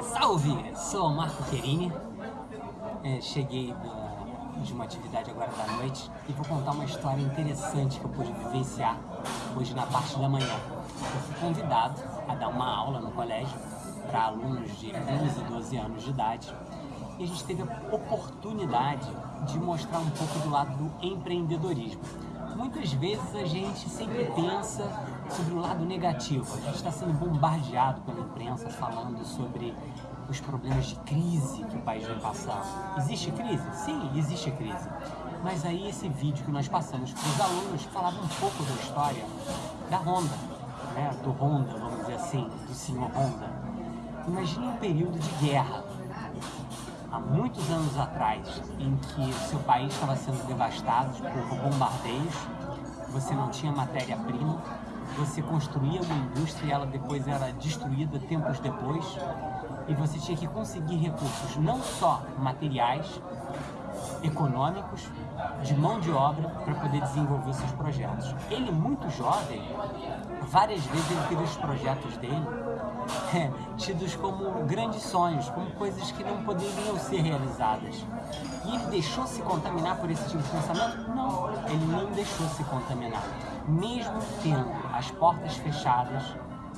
Salve! Sou o Marco Querini, é, cheguei de uma atividade agora da noite e vou contar uma história interessante que eu pude vivenciar hoje na parte da manhã. Eu fui convidado a dar uma aula no colégio para alunos de 11 e 12 anos de idade e a gente teve a oportunidade de mostrar um pouco do lado do empreendedorismo. Muitas vezes a gente sempre pensa sobre o lado negativo. A gente está sendo bombardeado pela imprensa falando sobre os problemas de crise que o país vem passando. Existe crise? Sim, existe crise. Mas aí esse vídeo que nós passamos para os alunos falava um pouco da história da Honda, né? do Honda, vamos dizer assim, do senhor Honda. Imagine um período de guerra, há muitos anos atrás, em que o seu país estava sendo devastado por bombardeios, você não tinha matéria-prima, você construía uma indústria e ela depois era destruída tempos depois, e você tinha que conseguir recursos não só materiais, econômicos, de mão de obra para poder desenvolver seus projetos. Ele, muito jovem, várias vezes ele teve os projetos dele é, tidos como grandes sonhos, como coisas que não poderiam ser realizadas. E ele deixou se contaminar por esse tipo de pensamento? Não, ele não deixou se contaminar. Mesmo tendo as portas fechadas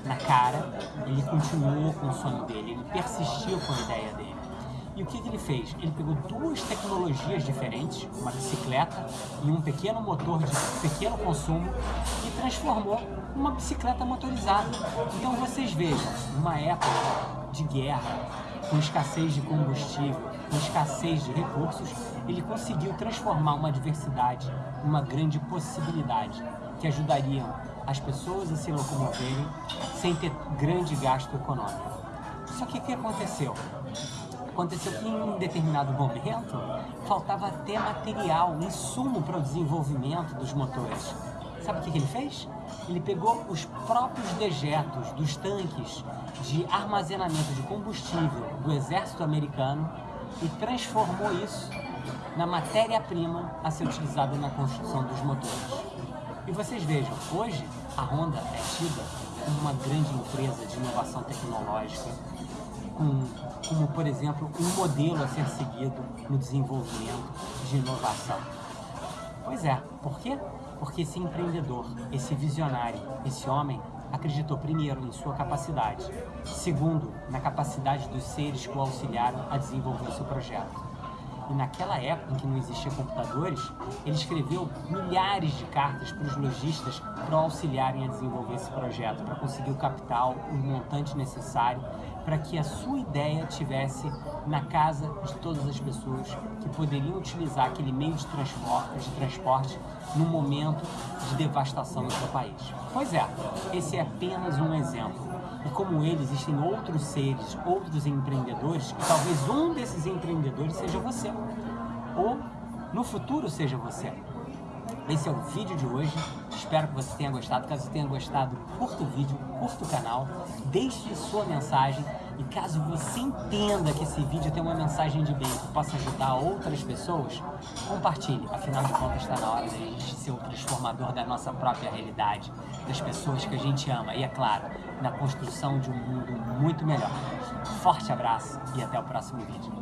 na cara, ele continuou com o sonho dele, ele persistiu com a ideia dele. E o que, que, ele fez? Ele pegou duas tecnologias diferentes, uma bicicleta e um pequeno motor de pequeno consumo, e transformou uma bicicleta motorizada. Então vocês vejam, numa época de guerra, com escassez de combustível, com escassez de recursos, ele conseguiu transformar uma adversidade numa grande possibilidade que ajudariam as pessoas a se locomoverem sem ter grande gasto econômico. Só que o que aconteceu? Aconteceu que em um determinado momento faltava até material, insumo para o desenvolvimento dos motores. Sabe o que, que ele fez? Ele pegou os próprios dejetos dos tanques de armazenamento de combustível do exército americano e transformou isso na matéria-prima a ser utilizada na construção dos motores. E vocês vejam, hoje a Honda é tida como uma grande empresa de inovação tecnológica, com, como, por exemplo, um modelo a ser seguido no desenvolvimento de inovação. Pois é, por quê? Porque esse empreendedor, esse visionário, esse homem acreditou primeiro em sua capacidade, segundo, na capacidade dos seres que o auxiliaram a desenvolver o seu projeto. E naquela época em que não existiam computadores, ele escreveu milhares de cartas para os lojistas para auxiliarem a desenvolver esse projeto, para conseguir o capital, o montante necessário, para que a sua ideia tivesse na casa de todas as pessoas que poderiam utilizar aquele meio de transporte, de transporte no momento de devastação do seu país. Pois é, esse é apenas um exemplo. Como ele, existem outros seres, outros empreendedores, e talvez um desses empreendedores seja você. Ou, no futuro, seja você. Esse é o vídeo de hoje, espero que você tenha gostado. Caso tenha gostado, curta o vídeo, curta o canal, deixe sua mensagem e caso você entenda que esse vídeo tem uma mensagem de bem que possa ajudar outras pessoas, compartilhe. Afinal de contas, está na hora de a gente ser o transformador da nossa própria realidade, das pessoas que a gente ama e, é claro, na construção de um mundo muito melhor. Forte abraço e até o próximo vídeo.